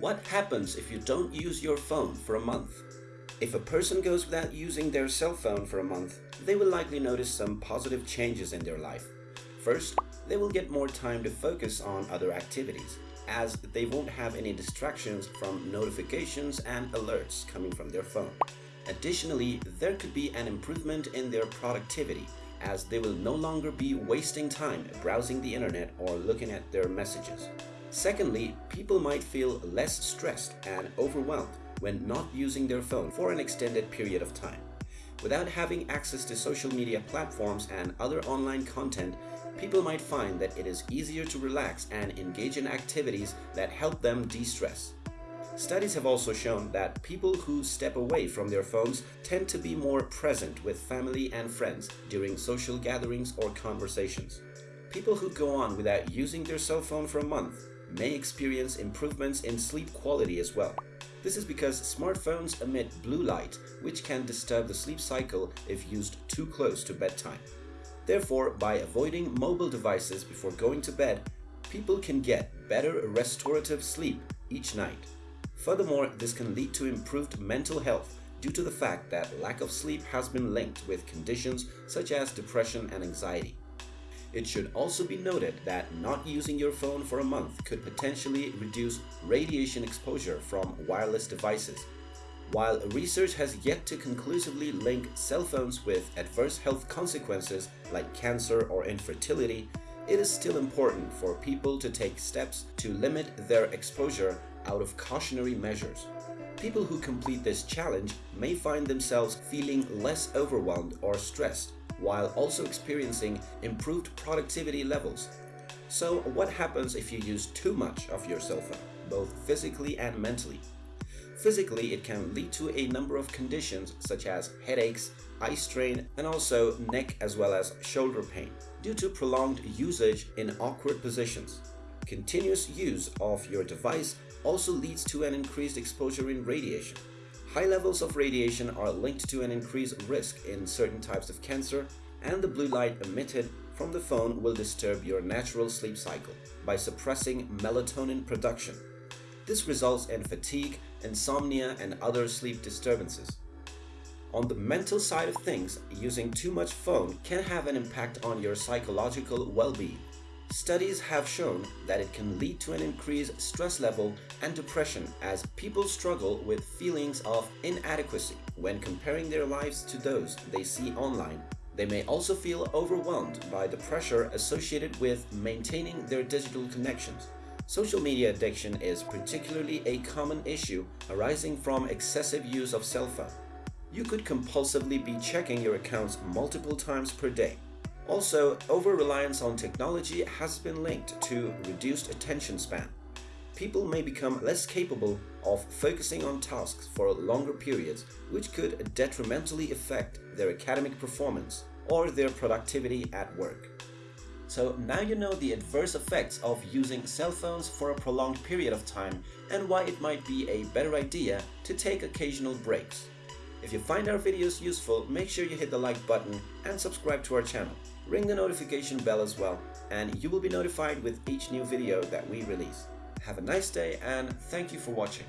What happens if you don't use your phone for a month? If a person goes without using their cell phone for a month, they will likely notice some positive changes in their life. First, they will get more time to focus on other activities, as they won't have any distractions from notifications and alerts coming from their phone. Additionally, there could be an improvement in their productivity as they will no longer be wasting time browsing the internet or looking at their messages. Secondly, people might feel less stressed and overwhelmed when not using their phone for an extended period of time. Without having access to social media platforms and other online content, people might find that it is easier to relax and engage in activities that help them de-stress. Studies have also shown that people who step away from their phones tend to be more present with family and friends during social gatherings or conversations. People who go on without using their cell phone for a month may experience improvements in sleep quality as well. This is because smartphones emit blue light, which can disturb the sleep cycle if used too close to bedtime. Therefore, by avoiding mobile devices before going to bed, people can get better restorative sleep each night. Furthermore, this can lead to improved mental health due to the fact that lack of sleep has been linked with conditions such as depression and anxiety. It should also be noted that not using your phone for a month could potentially reduce radiation exposure from wireless devices. While research has yet to conclusively link cell phones with adverse health consequences like cancer or infertility, it is still important for people to take steps to limit their exposure out of cautionary measures. People who complete this challenge may find themselves feeling less overwhelmed or stressed while also experiencing improved productivity levels. So what happens if you use too much of your cell phone, both physically and mentally? Physically, it can lead to a number of conditions such as headaches, eye strain, and also neck as well as shoulder pain due to prolonged usage in awkward positions. Continuous use of your device also leads to an increased exposure in radiation. High levels of radiation are linked to an increased risk in certain types of cancer, and the blue light emitted from the phone will disturb your natural sleep cycle by suppressing melatonin production. This results in fatigue, insomnia, and other sleep disturbances. On the mental side of things, using too much phone can have an impact on your psychological well-being. Studies have shown that it can lead to an increased stress level and depression as people struggle with feelings of inadequacy when comparing their lives to those they see online. They may also feel overwhelmed by the pressure associated with maintaining their digital connections. Social media addiction is particularly a common issue arising from excessive use of cell phone. You could compulsively be checking your accounts multiple times per day also, over-reliance on technology has been linked to reduced attention span. People may become less capable of focusing on tasks for longer periods, which could detrimentally affect their academic performance or their productivity at work. So now you know the adverse effects of using cell phones for a prolonged period of time and why it might be a better idea to take occasional breaks. If you find our videos useful, make sure you hit the like button and subscribe to our channel. Ring the notification bell as well, and you will be notified with each new video that we release. Have a nice day and thank you for watching.